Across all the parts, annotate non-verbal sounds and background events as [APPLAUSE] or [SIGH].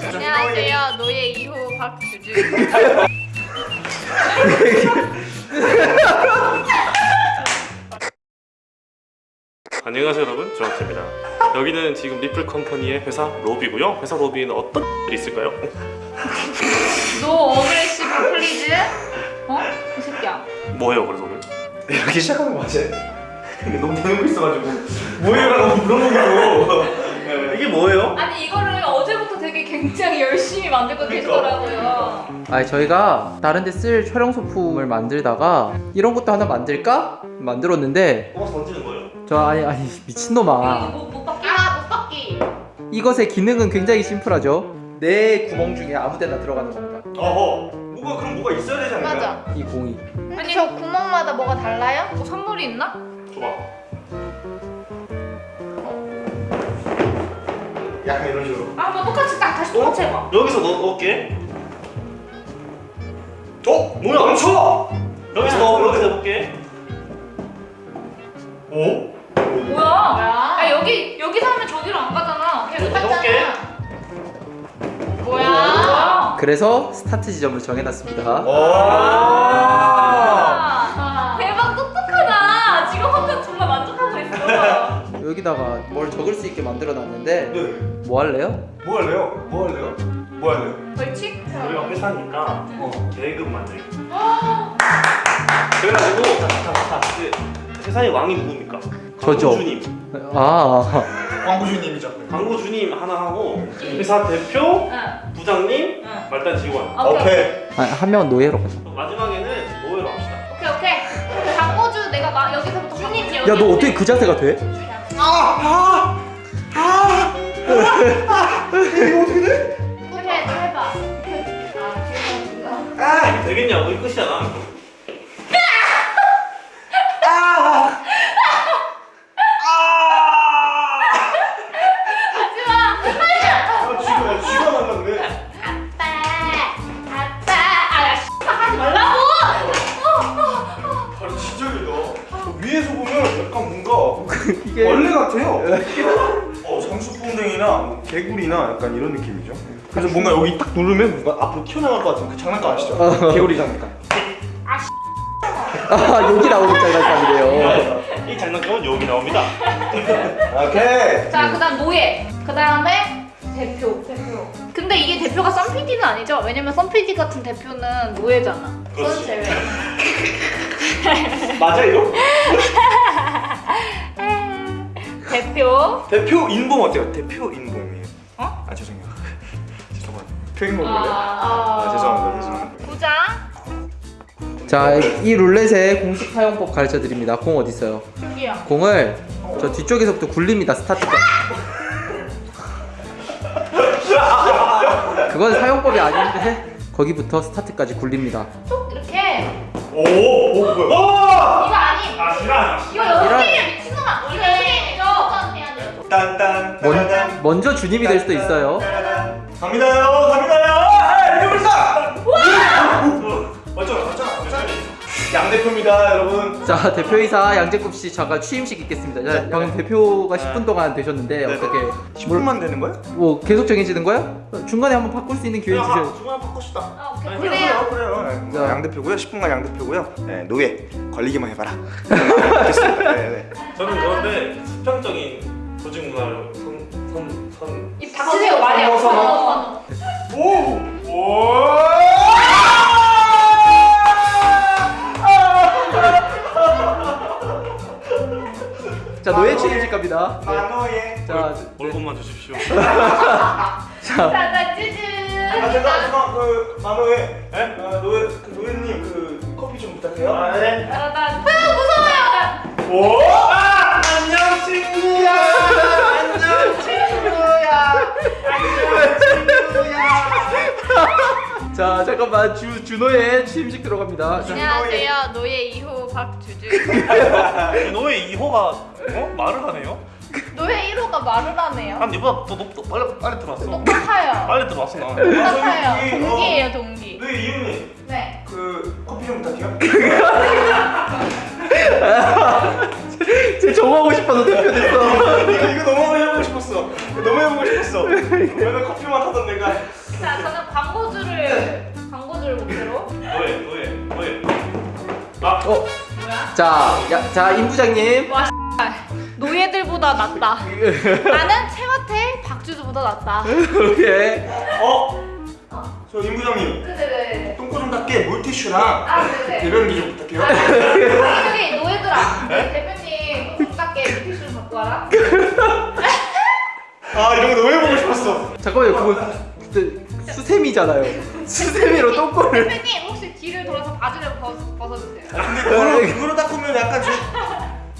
안녕하세요. 노예 2호 박주주. [LAUGHS] 안녕하세요 여러분. 조학입니다. 여기는 지금 리플 컴퍼니의 회사 로비고요. 회사 로비에는 어떤 일이 [LAUGHS] 있을까요? No aggressive please. 어? 이 새끼야. 뭐예요 그래서 오늘? 이렇게 시작하는 거 맞아요? [LAUGHS] 이게 너무 대놓고 있어가지고. 뭐예요 라고 물어보고 이게 뭐예요? 아니 이거를 어제부터 되게 굉장히 열심히 만들고 그러니까. 계시더라고요. 아니 저희가 다른 데 쓸 촬영 소품을 만들다가 이런 것도 하나 만들까? 만들었는데 뽑아서 던지는 거예요? 저 아니 아니 미친놈아. 못, 못 받기. 아못 받기. 이것의 기능은 굉장히 심플하죠. 내 구멍 중에 아무 데나 들어가는 겁니다. 어허. 뭐가 그럼 뭐가 있어야 되지 않을까요? 맞아. 이 공이. 아니 저 구멍마다 뭐가 달라요? 뭐 선물이 있나? 줘봐 약간 이런 식으로. 아뭐 똑같이 딱 해봐 여기서 넣, 넣을게 어? 뭐야 멈춰! 여기서 넣어 여기서 해볼게 오? 뭐야? 아 여기 여기서 하면 저기로 안 가잖아 여기서 해볼게 뭐야? 그래서 스타트 지점을 정해놨습니다 여기다가 뭘 적을 수 있게 만들어놨는데 네. 뭐 할래요? 뭐 할래요? 뭐 할래요? 뭐 할래요? 벌칙? 우리가 회사니까 어. 계급 만들기 그래가지고 자자자 회사의 왕이 누굽니까? 저죠. 광고주님 아 광고주님이죠 광고주님 하나 하고 회사 대표 응 부장님 응. 말단 직원 오케이 오케이 아, 한 명은 노예로 가자 마지막에는 노예로 합시다 오케이 오케이 광고주 내가 막 여기서부터 손님지 야너 어떻게 그 자세가 돼? 그래 너 해봐. 아 이게 되겠냐고 이 끝이잖 이게 원래 같아요. 어 장수풍뎅이나 뭐 개구리나 약간 이런 느낌이죠? 그래서 뭔가 여기 딱 누르면 뭔가 앞으로 튀어나갈 것 같은 그 장난감 아시죠? 개구리 장난감. 아 여기 나오는 장난감이래요. 이 장난감은 여기 나옵니다. 오케이. 자 그다음 노예. 그 다음에 대표 대표. 근데 이게 대표가 썬PD는 아니죠? 왜냐면 썬PD 같은 대표는 노예잖아. 그렇지. 그건 제외. [LAUGHS] 맞아요? [LAUGHS] 대표? 대표 인봉 어때요? 대표 인봉이에요. 어? 아 죄송해요. [LAUGHS] 죄송합니다. 표인봉이래요? 아, 아. 죄송합니다. 죄송합니다. 부장? 자이 룰렛의 공식 사용법 가르쳐 드립니다. 공 어디 있어요? 여기요. 공을 저 뒤쪽에서부터 굴립니다. 스타트가 [LAUGHS] 그건 사용법이 아닌데 거기부터 스타트까지 굴립니다. 쏙 이렇게. 오! 오 뭐야? 이거 아니 아 싫어 이거 연습이에요 미친놈아 이거 딴딴 먼, 따라단, 먼저 주님이 될 수도 있어요. 갑니다요 갑니다요 아 어쩌나 어쩌나 양 대표입니다 여러분 자 대표이사 양재굽씨 잠깐 취임식 있겠습니다 자, 네. 방금 대표가 10분 동안 되셨는데 네. 어떻게 10분만 되는 거예요? 뭐 계속 정해지는 거예요? 중간에 한번 바꿀 수 있는 기회 주세요 중간 바꿔시다 아, 오케이. 아니, 그래요 그래요 자. 양 대표고요 10분간 양 대표고요 네, 노예 걸리기만 해봐라 [LAUGHS] 됐습니다 네, 네. 저는 그런데 수평적인 조직 문화를 선, 선, 선. 이 닥치세요 말이야 선호, 선호. 오! 오! 자 노예 취임식 갑니다 만호예 자, 네. 얼굴만 주십시오 자 짜잔 찌즈 아 잠깐 그 만호예 에? 아, 노예 그 노예님 그 커피 좀 부탁해요 아, 네. 아 무서워요 오! 아! 안녕 친구야. 안녕 친구야. 안녕 친구야 자 잠깐만. 주, 준호의 취임식 들어갑니다. 자, 안녕하세요. 노예 2호 박주주 너의 2호가 어? 말을 하네요? 노예 1호가 말을 하네요. 난 니보다 더 높, 빨리, 빨리 들어왔어. 똑똑해요. 빨리 들어왔어 나 똑똑해요. 저기, 동기예요 동기. 노예 이웃님. 네. 그 커피 좀 부탁해요 [LAUGHS] [LAUGHS] 쟤 저거 하고 싶어서 대표 됐어. [LAUGHS] 이거 이거 너무 해보고 싶었어. 너무 해보고 싶었어. [LAUGHS] 맨날 커피만 하던 내가. 자 저는 광고주를 광고주를 목표로 너의 너의 너의. 아 어, 뭐야? 자, 야, 자, 임 부장님. 와 노예들보다 낫다. [LAUGHS] 나는 채마태 박주주보다 낫다. 오케이. 어? 저 임부장님 네네네. 똥꼬 좀 닦게 물티슈랑 아 네네. 대변기 좀 부탁해요. 저기 노예들아 똥 닦게 와라. 아 이런 거 너무 해보고 싶었어. 잠깐만요, 그거 진짜 수세미잖아요. 수세미로 똥꼬를. 대표님 혹시 뒤를 돌아서 바지를 벗, 벗어주세요. 근데 그거로 그거로 닦으면 약간 저,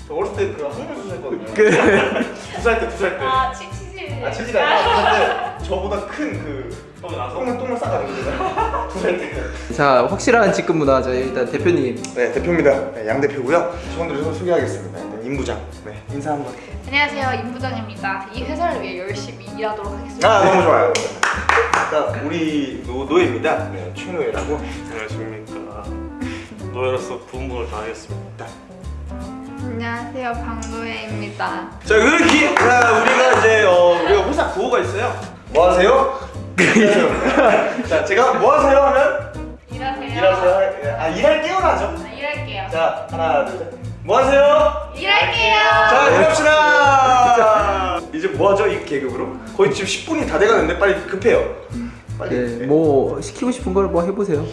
저 어렸을 때그 홍명수 했거든요. 두살 때두살 때. 아. 아 치즈가 아니라 근데 저보다 큰그. 똥을 똥을 싸가지고 두살 때. 자, 확실한 직급 문화. 자, 일단 대표님. 네 대표입니다. 네, 양 대표고요. 직원들을 좀 소개하겠습니다. 일단 임 부장. 네 인사 한번. 안녕하세요 임 부장입니다. 이 회사를 위해 열심히 일하도록 하겠습니다. 아 너무 좋아요. 일단 우리 노, 노예입니다. 네, 최노예라고. 안녕하십니까. 노예로서 부분을 다하겠습니다. 안녕하세요 박노예입니다. 자 그렇게 자 우리가 이제 어 우리가 회사 구호가 있어요. 뭐 하세요? [LAUGHS] 자 제가 뭐 하세요 하면 일하세요. 일하세요. 아 일할게요 하죠. 아, 일할게요. 자 하나 둘 셋. 뭐 하세요? 일할게요. 자 일합시다. 이제 뭐 하죠 이 계급으로? 거의 지금 10분이 다 돼가는데 빨리 급해요. 빨리. 네, 뭐 시키고 싶은 걸 뭐 해보세요.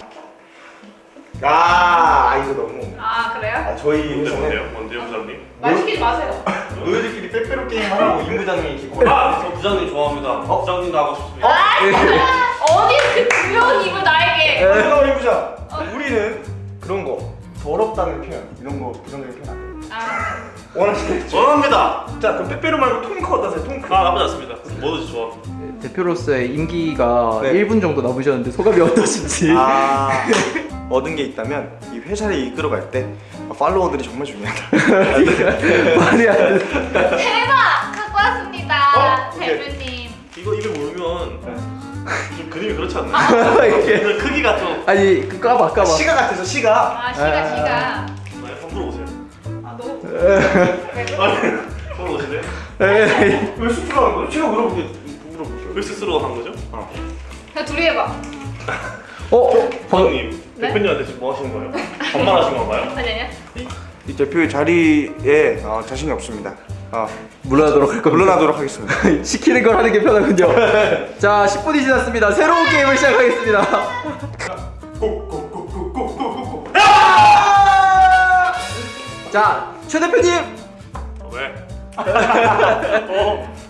아 이거 너무. 아 그래요? 아 저희 뭔데 뭔데요? 뭔데요 부장님? 말 시키지 마세요. 노예들끼리 빼빼로 게임 하라고 임 부장님이 기고. 아, 저 부장님 좋아합니다. 부장님도 하고 싶습니다. 어디 그 두려운 입을 나에게. 잠깐만 임 부장. 우리는 그런 거 더럽다는 표현 이런 거 부정적인 표현 안 돼. 아 원하시는 원합니다. 자 그럼 빼빼로 말고 통크 어떠세요? 통크. 아 나쁘지 않습니다. 뭐든지 좋아. 네, 대표로서의 임기가 네. 1분 정도 남으셨는데 소감이 어떠신지. 아 [LAUGHS] 얻은 게 있다면 이 회사를 이끌어갈 때 팔로워들이 정말 중요하다. [LAUGHS] 말이 안 돼. 대박 갖고 왔습니다. 어. 대표님. 이거 입에 물면 좀 그림이 그렇지 않나요? 이게- 그 크기가 좀. 아니 그 까봐 까봐. 시가 같아서 시가. 아 시가 시가. 네, 한번 물어보세요. 아 너무. 그래? 물어보실래요? 에이, 왜 수트라는 거예요? 제가 물어볼게 물어볼게요. 왜 스스로 한 거죠? 그냥 둘이 해봐. 어? 부장님 네? 대표님한테 지금 뭐 하시는 거예요? 반말하신 건가요? 아니 아니야. 이 대표의 자리에 어, 자신이 없습니다. 어, 물러나도록 할 겁니다. 물러나도록 하겠습니다. [LAUGHS] 시키는 걸 하는 게 편하군요. [LAUGHS] 자, 10분이 지났습니다. 새로운 게임을 시작하겠습니다. [LAUGHS] 자, 최 대표님. 어, 왜?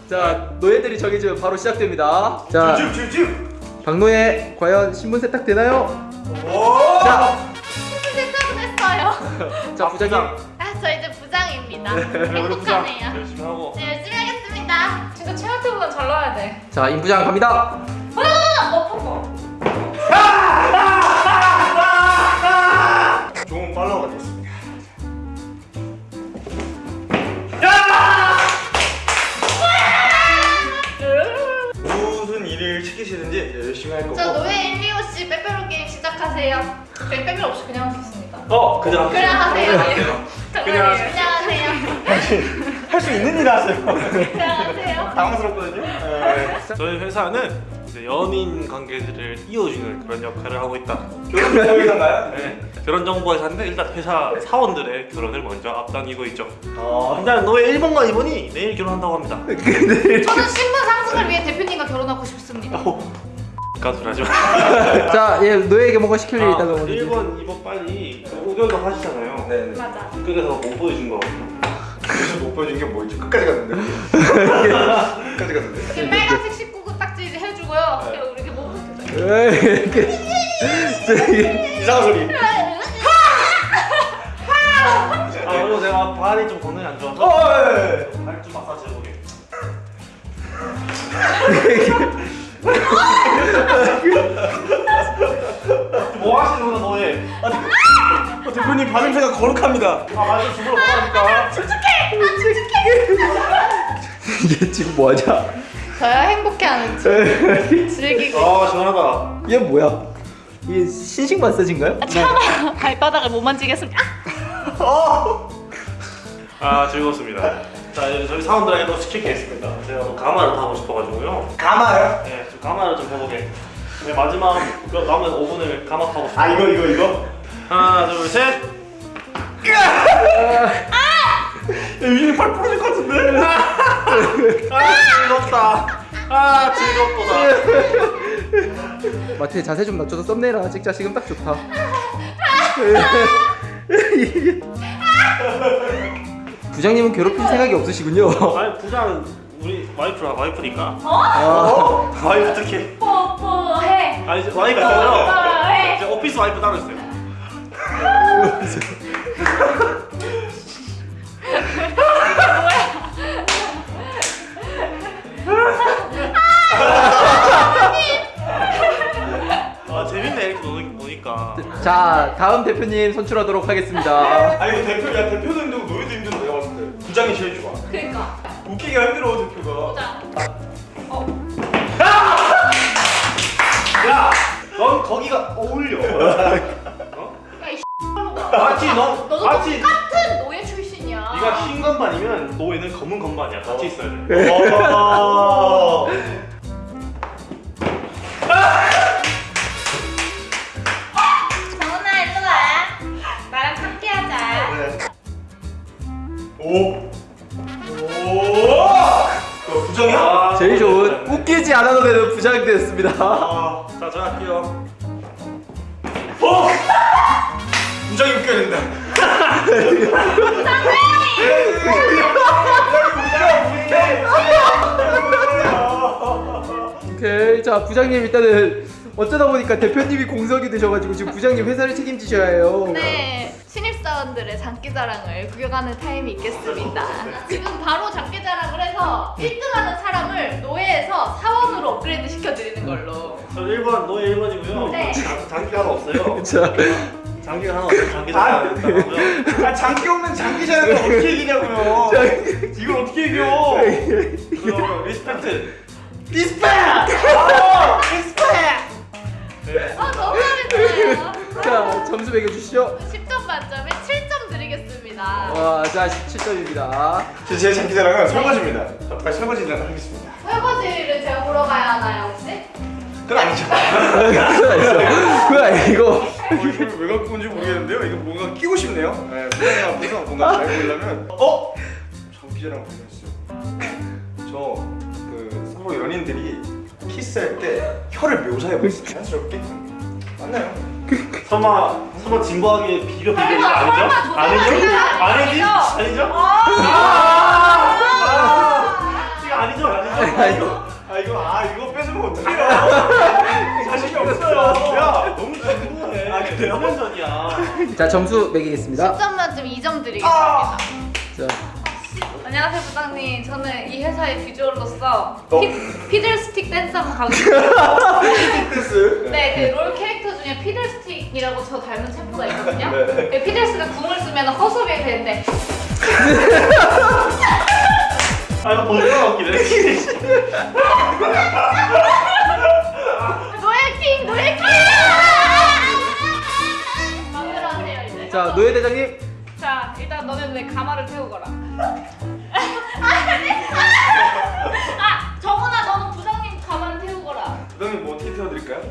자, 노예들이 정해지면 바로 시작됩니다. 자. 박노예 과연 신분 세탁 되나요? 오. 자, 세탁은 했어요. 자 부장님. 아 저 이제 부 장입니다. 우리 부장 행복하네요. 열심히 하고. 네, 열심히 하겠습니다. 진짜 최하태보다 잘 나와야 돼. 자, 임 부장 갑니다. 아, 엎은 거. 좋은 팔로워가 됐습니다. 무슨 일을 시키시든지 이제 열심히 할 거고. 저 노예 1, 2, 5씨 빼빼로 게임 시작하세요. 저희 빼빼로 없이 그냥 있습니다. 어, 그냥 그냥 하세요. 그냥 하세요. 그냥 하세요. 할 수 있는 일 하세요. 하세요. 당황스럽거든요. 네. 저희 회사는 이제 연인 관계들을 이어주는 그런 역할을 하고 있다. 결혼 대회인가요? 네. 결혼 정보 회사인데 일단 회사 사원들의 결혼을 먼저 앞당기고 있죠. 어. 일단 너의 1번과 2번이 내일 결혼한다고 합니다. 저는 신분 상승을 위해 대표님과 결혼하고 싶습니다. 가수를 하지 마. [LAUGHS] 자, 예, 노예에게 뭔가 시킬 일이 아, 먼저. 1번, 2번 빨리 의견도 하시잖아요. 네. 네. 맞아. 그래서 못 보여준 거. 그래서 못 보여준 게 뭐였지? 끝까지 갔는데. [LAUGHS] 끝까지 갔는데. 이렇게 빨간색 19구 딱지 해주고요. 그리고 이렇게 뭐 못해줘요. 에이, 그- 이상한 소리. 아 그리고 제가 발이 좀 건강이 안 좋아서 어, 예. 발좀 마사지 해보게. [LAUGHS] 뭐 하시는 거야 너의? 어, 대표님 발냄새가 거룩합니다. 아 말좀 죽으러 가라니까. 얘 지금 뭐하냐? 저야 행복해하는 중. [LAUGHS] 즐기고. 아 시원하다. 얘 뭐야? 이게 신식 마사지인가요? 차마 발바닥을 못 만지겠습니다. 어. 아 즐거웠습니다. 자 이제 저희 사원들에게도 시킬 게 있습니다. 제가 뭐 가마를 타고 싶어가지고요. 가마요? 네, 좀 가마를 좀 해보게. 네, 마지막 그 남은 5분을 가마 타고 싶어요. 아 이거 이거 이거? 하나 둘 셋. 야, 유진이 팔 부러질 것 같은데? 아 즐겁다. 아 즐겁다. 마트에 자세 좀 낮춰서 썸네일 하나 찍자 지금 딱 좋다 [LAUGHS] 부장님은 괴롭힐 생각이 없으시군요 아니 부장은 우리 와이프라 와이프니까. 아, 와이프 특히. 뽀뽀해. 아니 이제 와이프 있잖아요. 뽀뽀해. 이제 오피스 와이프 따로 있어요. 아 재밌네 이렇게 노니, 노니까. 자 다음 대표님 선출하도록 하겠습니다 아니 이거 대표 야 대표도 부장이 제일 좋아 그러니까. 웃기기가 힘들어 대표가 보자. 야, 넌 거기가 어울려. 야, [LAUGHS] 이 마치 너, [LAUGHS] 너도 마치 똑같은 노예 출신이야. 네가 흰 건반이면 노예는 검은 건반이야. 같이 있어야 돼. [LAUGHS] 오. 오. 야, 부장이야? 아, 제일 좋은 네. 웃기지 않아도 되는 부장이 되었습니다 아. 자, 저 할게요. 어! 부장이 웃겨야 된다. 오케이 자 부장님 일단은 어쩌다 보니까 대표님이 공석이 되셔가지고 지금 부장님 회사를 책임지셔야 해요 네, 사원들의 장기자랑을 구경하는 타임이 있겠습니다. 지금 바로 장기자랑을 해서 1등하는 사람을 노예에서 사원으로 업그레이드 시켜드리는 걸로. 저 1번, 노예 1번이고요. 네. 장기가 하나 없어요. 자 장기가 하나 없어요. [LAUGHS] 장기가 하나 없고요. 아 장기 없는 장기 자랑을 어떻게 이기냐고요. 이걸 어떻게 이겨? 그리고 respect. Respect! 아, respect! 네. 아, 너무 잘했어요. 자, 점수 매겨주시죠 10점 만점에 7점 드리겠습니다. 와 자 17점입니다 제, 제 장기자랑은 설거지입니다. 자, 빨리 설거지를 하겠습니다. 설거지를 제가 보러 가야 하나요, 혹시? 그건 아니죠. [LAUGHS] 그건 아니죠 그건 아니고 어, 이걸 왜 갖고 온지 모르겠는데요. 이거 뭔가 끼고 싶네요. 네, 부장님 앞에서 뭔가 잘 보이려면 어? 장기자랑 보냈어요. 저그 서로 연인들이 키스할 때 혀를 묘사해 보세요. 자연스럽게. 맞나요? 설마, 설마 진부하게 비벼 비벼 아니요, 이거 아니죠? 아니죠? 아니죠? 아! 이거 아니죠? 아니죠? 아 이거 아 이거 아 뺏으면 어떡해요? 자신이 없어요. 야 너무 진부해. 아, 그래요? 5년 전이야. 자 점수 매기겠습니다 10점 만점 2점 드리겠습니다. 아! 자 안녕하세요 부장님. 저는 이 회사의 비주얼로서 어? 피, 피들스틱 한번 가고 싶어요. 댄스. 네, 그 롤 캐릭터 중에 피들스틱 이라고 저 닮은 챔프가 있거든요. 네. 네, 피들스가 궁을 쓰면 허수아비 되는데 아, 이거 벌써 웃기네. 노예킹 노예킹! 마음대로 하세요 이제. 자 노예 대장님 자 일단 너는 내 가마를 태우고 가라. 어떻게 태워드릴까요?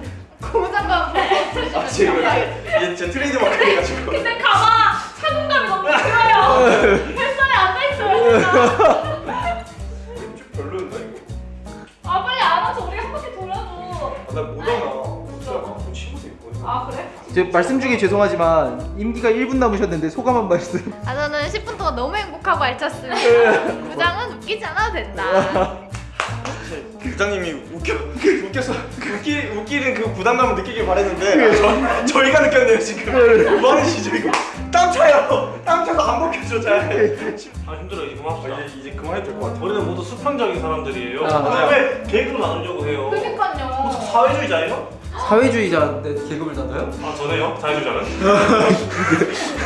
고무장갑 아 지금 이게 제 트레이드 마크해가지고. 근데 가마 착용감이 너무 들어요. 뱃살에 앉아있어요 진짜. 좀 별로였나 이거? 아 빨리 안아서 우리 한 바퀴 돌아줘. 아, 나 치고도 있고. 아 그래? 제 말씀 중에 죄송하지만 임기가 1분 남으셨는데 소감 한 말씀 아 저는 10분 동안 너무 행복하고 알찼습니다. [LAUGHS] 부장은 웃기지 않아도 된다. 부장님이 웃겨 웃겨서 웃기 웃기는 그 부담감을 느끼길 바랬는데 저, 저희가 느꼈네요 지금. 뭐 하는 시죠 이거? 땀 차요. 땀 차서 안 벗겨져 잘. 아, 힘들어. 이제 그만합시다. 아, 이제 이제 그만해도 될 것 같아. 우리는 모두 수평적인 사람들이에요. 아. 왜 계급으로 나누려고 해요? 그러니까요. 사회주의자예요? 사회주의자인데 계급을 나눠요? 아 전에요? 사회주의자는? [LAUGHS]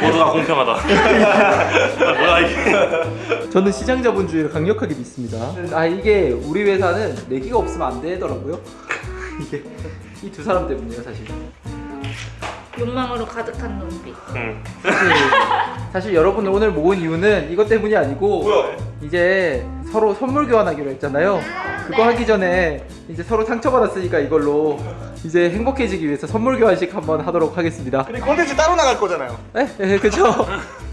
모두가 공평하다. 아, 뭐야 이게? 저는 시장 자본주의를 강력하게 믿습니다. 아 이게 우리 회사는 내기가 없으면 안 되더라고요. [LAUGHS] 이게 이 두 사람 때문이에요 사실. 욕망으로 가득한 눈빛. 음. 사실, 사실 여러분을 오늘 모은 이유는 이것 때문이 아니고 뭐야? 이제 서로 선물 교환하기로 했잖아요. 그거 네. 하기 전에 이제 서로 상처받았으니까 이걸로 이제 행복해지기 위해서 선물 교환식 한번 하도록 하겠습니다. 근데 콘텐츠 따로 나갈 거잖아요. 에? 에, 그쵸? [LAUGHS]